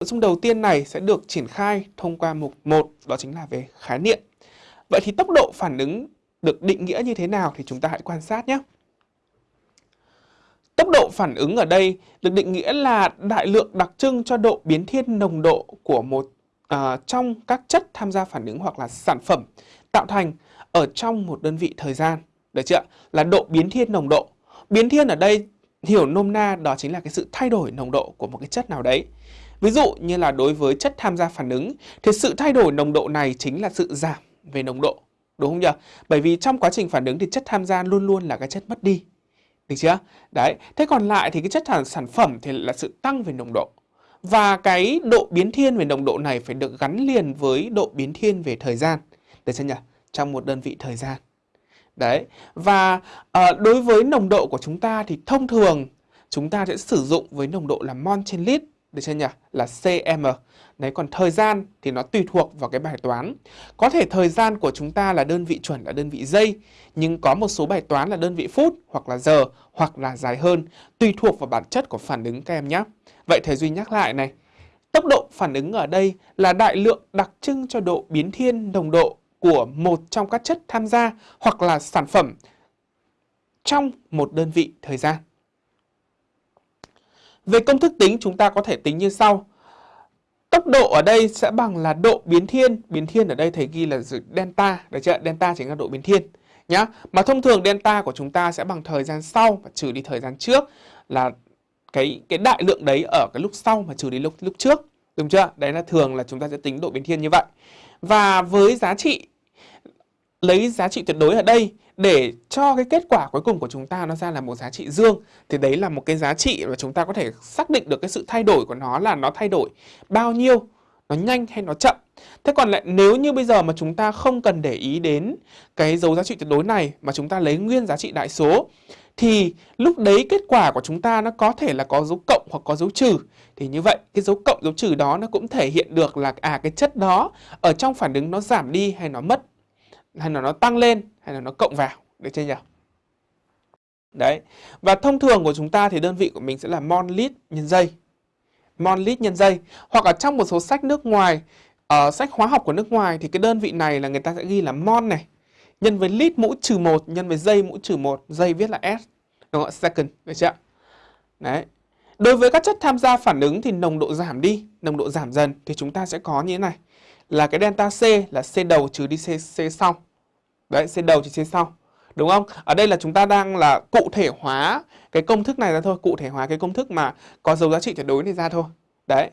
Nội dung đầu tiên này sẽ được triển khai thông qua mục 1 đó chính là về khái niệm. Vậy thì tốc độ phản ứng được định nghĩa như thế nào thì chúng ta hãy quan sát nhé. Tốc độ phản ứng ở đây được định nghĩa là đại lượng đặc trưng cho độ biến thiên nồng độ của một uh, trong các chất tham gia phản ứng hoặc là sản phẩm tạo thành ở trong một đơn vị thời gian. Được chưa? Là độ biến thiên nồng độ. Biến thiên ở đây hiểu nôm na đó chính là cái sự thay đổi nồng độ của một cái chất nào đấy. Ví dụ như là đối với chất tham gia phản ứng thì sự thay đổi nồng độ này chính là sự giảm về nồng độ. Đúng không nhỉ? Bởi vì trong quá trình phản ứng thì chất tham gia luôn luôn là cái chất mất đi. Được chưa? Đấy. Thế còn lại thì cái chất sản phẩm thì là sự tăng về nồng độ. Và cái độ biến thiên về nồng độ này phải được gắn liền với độ biến thiên về thời gian. Được chưa nhỉ? Trong một đơn vị thời gian. Đấy. Và uh, đối với nồng độ của chúng ta thì thông thường chúng ta sẽ sử dụng với nồng độ là mol trên lít được chưa nhỉ? Là cm. Đấy còn thời gian thì nó tùy thuộc vào cái bài toán. Có thể thời gian của chúng ta là đơn vị chuẩn là đơn vị giây, nhưng có một số bài toán là đơn vị phút hoặc là giờ hoặc là dài hơn, tùy thuộc vào bản chất của phản ứng các em nhé. Vậy thầy Duy nhắc lại này. Tốc độ phản ứng ở đây là đại lượng đặc trưng cho độ biến thiên nồng độ của một trong các chất tham gia hoặc là sản phẩm trong một đơn vị thời gian. Về công thức tính, chúng ta có thể tính như sau. Tốc độ ở đây sẽ bằng là độ biến thiên. Biến thiên ở đây thầy ghi là delta. Được chưa? Delta chính là độ biến thiên. Nhá. Mà thông thường delta của chúng ta sẽ bằng thời gian sau và trừ đi thời gian trước là cái cái đại lượng đấy ở cái lúc sau mà trừ đi lúc lúc trước. Đúng chưa? Đấy là thường là chúng ta sẽ tính độ biến thiên như vậy. Và với giá trị, lấy giá trị tuyệt đối ở đây để cho cái kết quả cuối cùng của chúng ta nó ra là một giá trị dương, thì đấy là một cái giá trị mà chúng ta có thể xác định được cái sự thay đổi của nó là nó thay đổi bao nhiêu, nó nhanh hay nó chậm. Thế còn lại, nếu như bây giờ mà chúng ta không cần để ý đến cái dấu giá trị tuyệt đối này, mà chúng ta lấy nguyên giá trị đại số, thì lúc đấy kết quả của chúng ta nó có thể là có dấu cộng hoặc có dấu trừ. Thì như vậy, cái dấu cộng, dấu trừ đó nó cũng thể hiện được là à cái chất đó ở trong phản ứng nó giảm đi hay nó mất hay là nó tăng lên hay là nó cộng vào được chưa nhỉ? Đấy. Và thông thường của chúng ta thì đơn vị của mình sẽ là mol lít nhân giây. Mol lít nhân giây. Hoặc là trong một số sách nước ngoài, ở uh, sách hóa học của nước ngoài thì cái đơn vị này là người ta sẽ ghi là mol này. Nhân với lít mũ trừ 1 nhân với giây mũ trừ 1. Giây viết là S. Đúng không? Second. Được chưa? Đấy. Đối với các chất tham gia phản ứng thì nồng độ giảm đi, nồng độ giảm dần thì chúng ta sẽ có như thế này. Là cái delta C là C đầu trừ đi C, C sau. Đấy, C đầu trừ C sau. Đúng không? Ở đây là chúng ta đang là cụ thể hóa cái công thức này ra thôi, cụ thể hóa cái công thức mà có dấu giá trị tuyệt đối này ra thôi. Đấy.